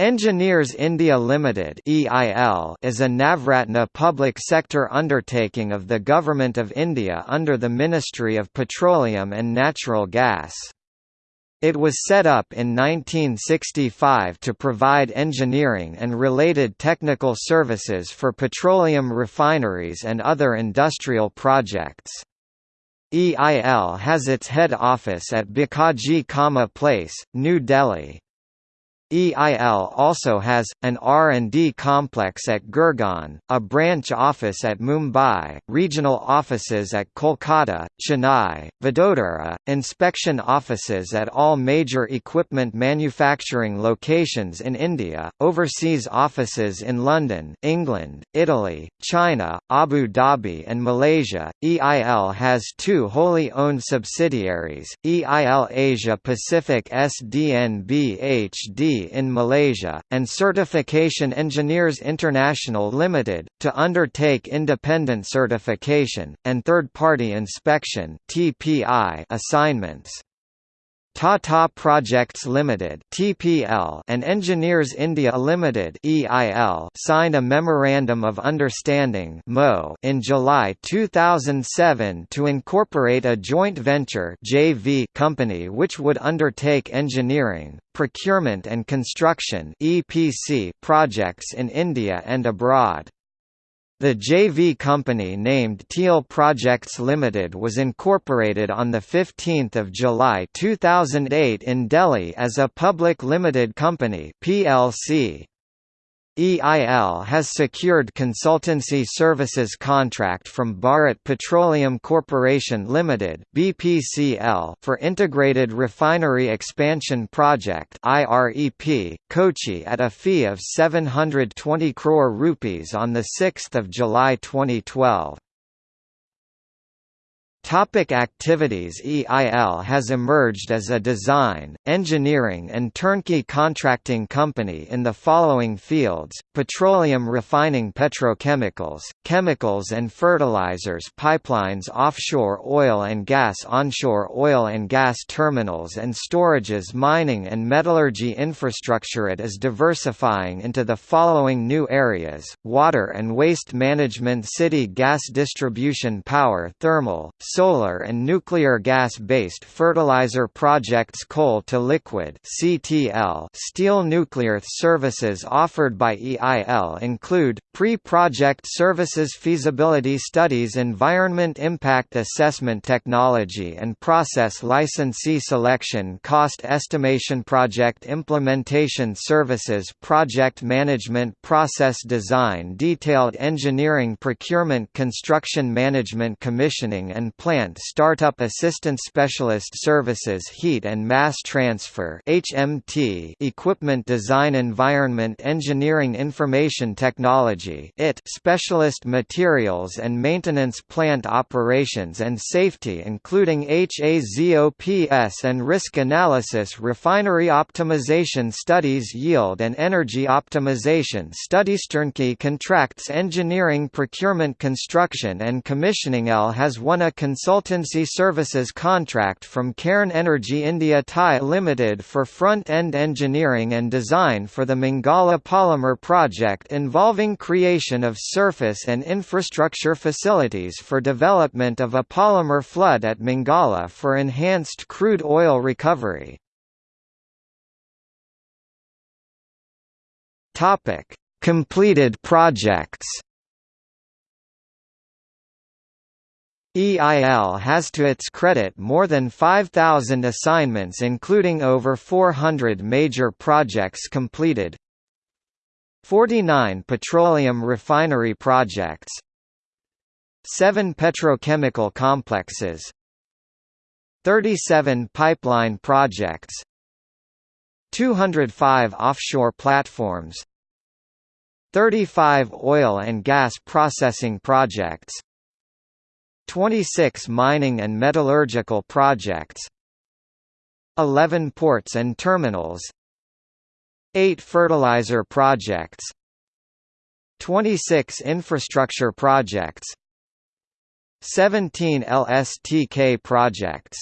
Engineers India Limited (EIL) is a Navratna public sector undertaking of the Government of India under the Ministry of Petroleum and Natural Gas. It was set up in 1965 to provide engineering and related technical services for petroleum refineries and other industrial projects. EIL has its head office at Bhikaji Cama Place, New Delhi. EIL also has, an R&D complex at Gurgaon, a branch office at Mumbai, regional offices at Kolkata, Chennai, Vadodara, inspection offices at all major equipment manufacturing locations in India, overseas offices in London, England, Italy, China, Abu Dhabi and Malaysia. EIL has two wholly owned subsidiaries, EIL Asia Pacific SDNBHD in Malaysia, and Certification Engineers International Limited, to undertake independent certification, and third-party inspection assignments. Tata Projects Limited (TPL) and Engineers India Limited (EIL) signed a memorandum of understanding (MO) in July 2007 to incorporate a joint venture (JV) company which would undertake engineering, procurement and construction (EPC) projects in India and abroad. The JV company named TEIL Projects Limited was incorporated on 15 July 2008 in Delhi as a public limited company PLC. EIL has secured consultancy services contract from Bharat Petroleum Corporation Limited (BPCL) for Integrated Refinery Expansion Project (IREP) Kochi at a fee of 720 crore rupees on the 6th of July 2012. Topic activities EIL has emerged as a design, engineering and turnkey contracting company in the following fields, petroleum refining petrochemicals, chemicals and fertilizers pipelines offshore oil and gas onshore oil and gas terminals and storages mining and metallurgy infrastructure. It is diversifying into the following new areas, water and waste management city gas distribution power thermal, solar and nuclear gas-based fertilizer projects coal to liquid CTL steel nuclear services offered by EIL include, pre-project services feasibility studies environment impact assessment technology and process licensee selection cost estimation project implementation services project management process design detailed engineering procurement construction management commissioning and Plant Startup Assistance Specialist Services Heat and Mass Transfer HMT Equipment Design Environment Engineering Information Technology IT Specialist Materials and Maintenance Plant Operations and Safety including HAZOPS and Risk Analysis Refinery Optimization Studies Yield and Energy Optimization Studies Turnkey Contracts Engineering Procurement Construction and Commissioning L has won a consultancy services contract from Cairn Energy India Thai Limited for front-end engineering and design for the Mangala Polymer project involving creation of surface and infrastructure facilities for development of a polymer flood at Mangala for enhanced crude oil recovery. Completed projects. EIL has to its credit more than 5,000 assignments including over 400 major projects completed. 49 petroleum refinery projects. 7 petrochemical complexes. 37 pipeline projects. 205 offshore platforms. 35 oil and gas processing projects 26 mining and metallurgical projects 11 ports and terminals 8 fertilizer projects 26 infrastructure projects 17 LSTK projects